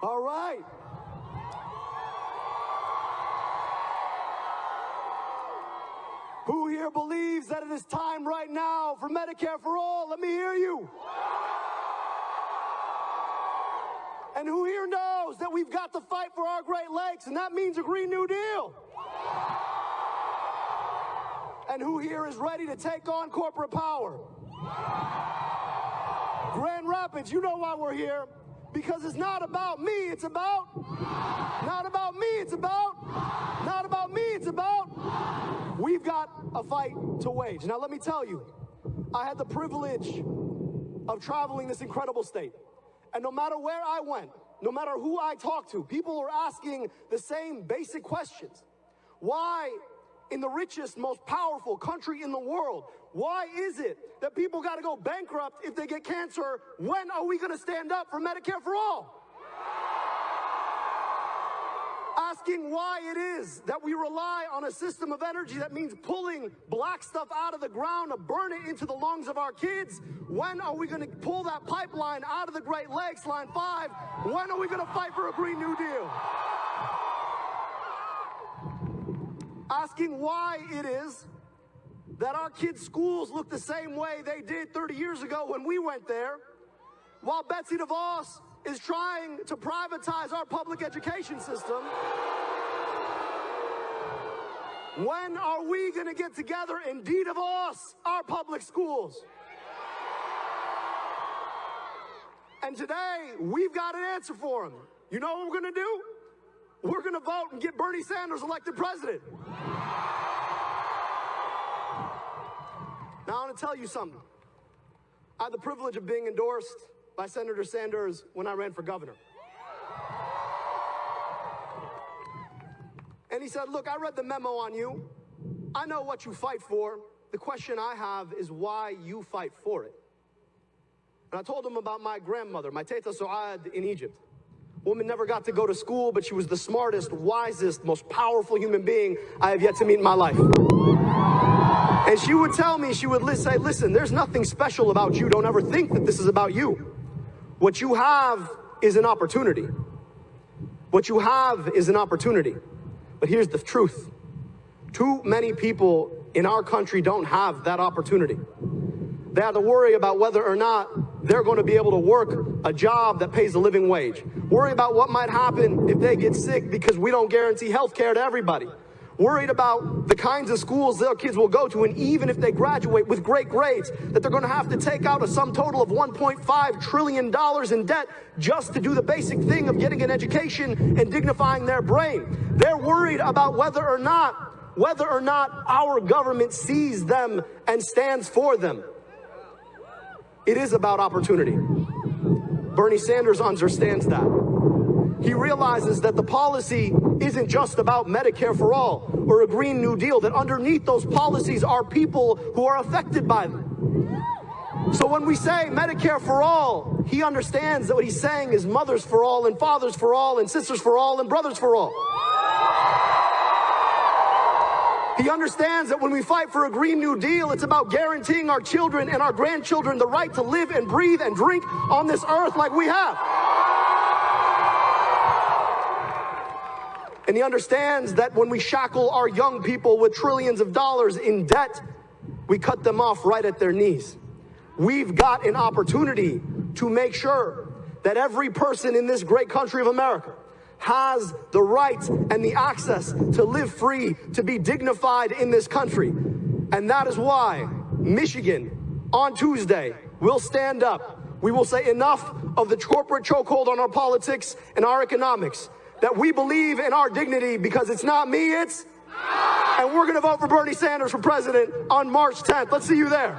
All right. Who here believes that it is time right now for Medicare for all? Let me hear you. And who here knows that we've got to fight for our Great Lakes, and that means a Green New Deal? And who here is ready to take on corporate power? Grand Rapids, you know why we're here. Because it's not about me, it's about. Not about me, it's about. Not about me, it's about. We've got a fight to wage. Now, let me tell you, I had the privilege of traveling this incredible state. And no matter where I went, no matter who I talked to, people were asking the same basic questions. Why, in the richest, most powerful country in the world, why is it that people got to go bankrupt if they get cancer? When are we going to stand up for Medicare for all? asking why it is that we rely on a system of energy that means pulling black stuff out of the ground to burn it into the lungs of our kids. When are we going to pull that pipeline out of the Great Lakes, Line 5? When are we going to fight for a Green New Deal? Asking why it is that our kids' schools look the same way they did 30 years ago when we went there, while Betsy DeVos is trying to privatize our public education system. When are we going to get together and de-DeVos our public schools? And today, we've got an answer for them. You know what we're going to do? We're going to vote and get Bernie Sanders elected president. Now, I want to tell you something. I had the privilege of being endorsed by Senator Sanders when I ran for governor. And he said, Look, I read the memo on you. I know what you fight for. The question I have is why you fight for it. And I told him about my grandmother, my Teta Suad in Egypt. Woman never got to go to school, but she was the smartest, wisest, most powerful human being I have yet to meet in my life. And she would tell me, she would say, listen, there's nothing special about you. Don't ever think that this is about you. What you have is an opportunity. What you have is an opportunity. But here's the truth. Too many people in our country don't have that opportunity. They have to worry about whether or not they're going to be able to work a job that pays a living wage. Worry about what might happen if they get sick because we don't guarantee health care to everybody worried about the kinds of schools their kids will go to, and even if they graduate with great grades, that they're going to have to take out a sum total of $1.5 trillion in debt just to do the basic thing of getting an education and dignifying their brain. They're worried about whether or not whether or not our government sees them and stands for them. It is about opportunity. Bernie Sanders understands that he realizes that the policy isn't just about Medicare for all or a Green New Deal, that underneath those policies are people who are affected by them. So when we say Medicare for all, he understands that what he's saying is mothers for all and fathers for all and sisters for all and brothers for all. He understands that when we fight for a Green New Deal, it's about guaranteeing our children and our grandchildren the right to live and breathe and drink on this earth like we have. And he understands that when we shackle our young people with trillions of dollars in debt, we cut them off right at their knees. We've got an opportunity to make sure that every person in this great country of America has the right and the access to live free, to be dignified in this country. And that is why Michigan on Tuesday will stand up. We will say enough of the corporate chokehold on our politics and our economics that we believe in our dignity because it's not me, it's. And we're going to vote for Bernie Sanders for president on March 10th. Let's see you there.